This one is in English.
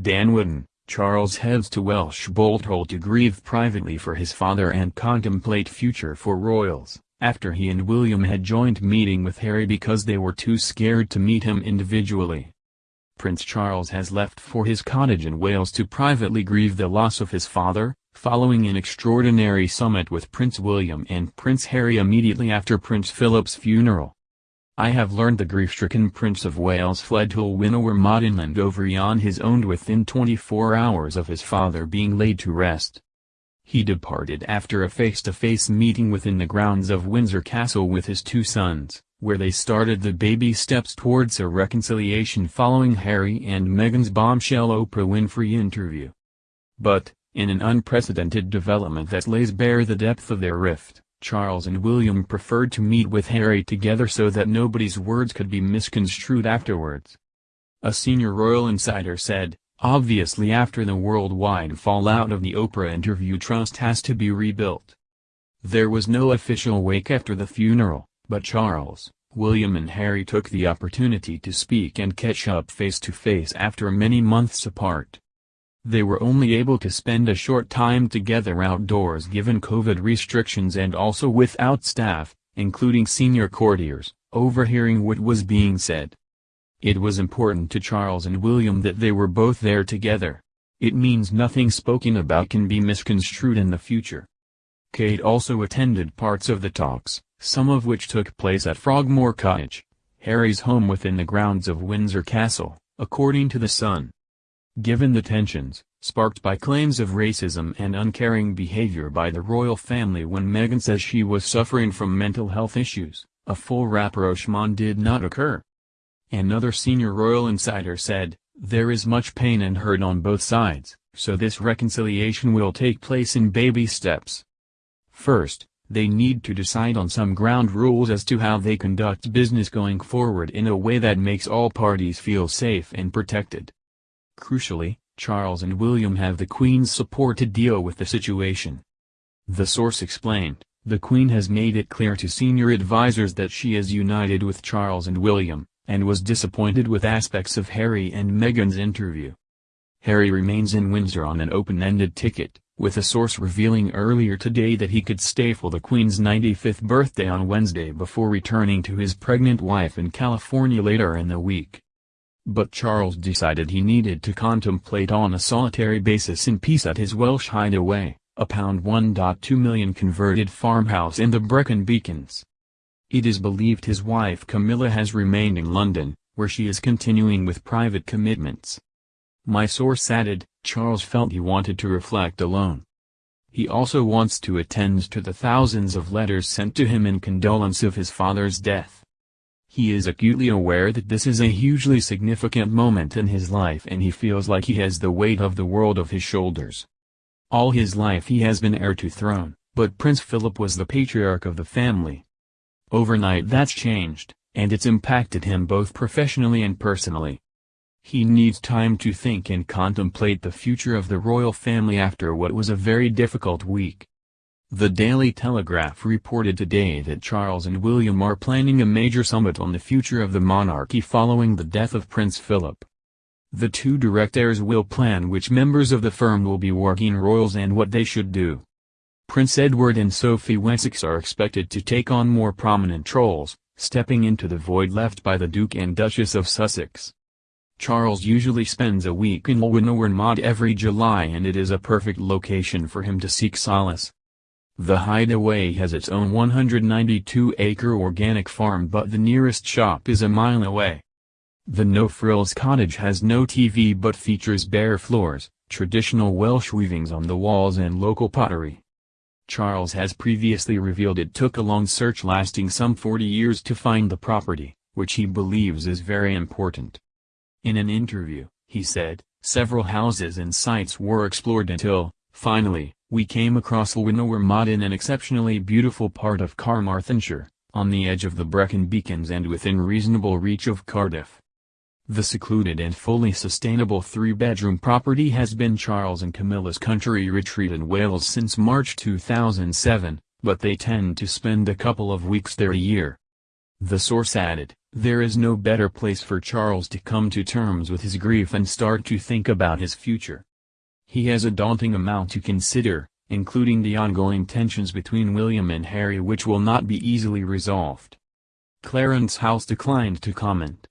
Dan Wootton, Charles heads to Welsh Hall to grieve privately for his father and contemplate future for royals, after he and William had joined meeting with Harry because they were too scared to meet him individually. Prince Charles has left for his cottage in Wales to privately grieve the loss of his father, following an extraordinary summit with Prince William and Prince Harry immediately after Prince Philip's funeral. I have learned the grief-stricken Prince of Wales fled to Llwynywermod in Llandovery on his own within 24 hours of his father being laid to rest. He departed after a face-to-face -face meeting within the grounds of Windsor Castle with his two sons, where they started the baby steps towards a reconciliation following Harry and Meghan's bombshell Oprah Winfrey interview. But, in an unprecedented development that lays bare the depth of their rift, Charles and William preferred to meet with Harry together so that nobody's words could be misconstrued afterwards. A senior royal insider said, obviously after the worldwide fallout of the Oprah interview trust has to be rebuilt. There was no official wake after the funeral, but Charles, William and Harry took the opportunity to speak and catch up face to face after many months apart. They were only able to spend a short time together outdoors given COVID restrictions and also without staff, including senior courtiers, overhearing what was being said. It was important to Charles and William that they were both there together. It means nothing spoken about can be misconstrued in the future. Kate also attended parts of the talks, some of which took place at Frogmore Cottage, Harry's home within the grounds of Windsor Castle, according to The Sun. Given the tensions, sparked by claims of racism and uncaring behavior by the royal family when Meghan says she was suffering from mental health issues, a full rapprochement did not occur. Another senior royal insider said, there is much pain and hurt on both sides, so this reconciliation will take place in baby steps. First, they need to decide on some ground rules as to how they conduct business going forward in a way that makes all parties feel safe and protected. Crucially, Charles and William have the Queen's support to deal with the situation. The source explained, the Queen has made it clear to senior advisers that she is united with Charles and William, and was disappointed with aspects of Harry and Meghan's interview. Harry remains in Windsor on an open-ended ticket, with a source revealing earlier today that he could stay for the Queen's 95th birthday on Wednesday before returning to his pregnant wife in California later in the week. But Charles decided he needed to contemplate on a solitary basis in peace at his Welsh hideaway, a pound 1.2 million converted farmhouse in the Brecon Beacons. It is believed his wife Camilla has remained in London, where she is continuing with private commitments. My source added, Charles felt he wanted to reflect alone. He also wants to attend to the thousands of letters sent to him in condolence of his father's death. He is acutely aware that this is a hugely significant moment in his life and he feels like he has the weight of the world of his shoulders. All his life he has been heir to throne, but Prince Philip was the patriarch of the family. Overnight that's changed, and it's impacted him both professionally and personally. He needs time to think and contemplate the future of the royal family after what was a very difficult week. The Daily Telegraph reported today that Charles and William are planning a major summit on the future of the monarchy following the death of Prince Philip. The two direct heirs will plan which members of the firm will be working royals and what they should do. Prince Edward and Sophie Wessex are expected to take on more prominent roles, stepping into the void left by the Duke and Duchess of Sussex. Charles usually spends a week in Llwynywermod every July and it is a perfect location for him to seek solace. The Hideaway has its own 192-acre organic farm but the nearest shop is a mile away. The No Frills cottage has no TV but features bare floors, traditional Welsh weavings on the walls and local pottery. Charles has previously revealed it took a long search lasting some 40 years to find the property, which he believes is very important. In an interview, he said, several houses and sites were explored until, finally, we came across Llwynywermod in an exceptionally beautiful part of Carmarthenshire, on the edge of the Brecon Beacons and within reasonable reach of Cardiff. The secluded and fully sustainable three-bedroom property has been Charles and Camilla's country retreat in Wales since March 2007, but they tend to spend a couple of weeks there a year. The source added, There is no better place for Charles to come to terms with his grief and start to think about his future. He has a daunting amount to consider, including the ongoing tensions between William and Harry which will not be easily resolved. Clarence House declined to comment.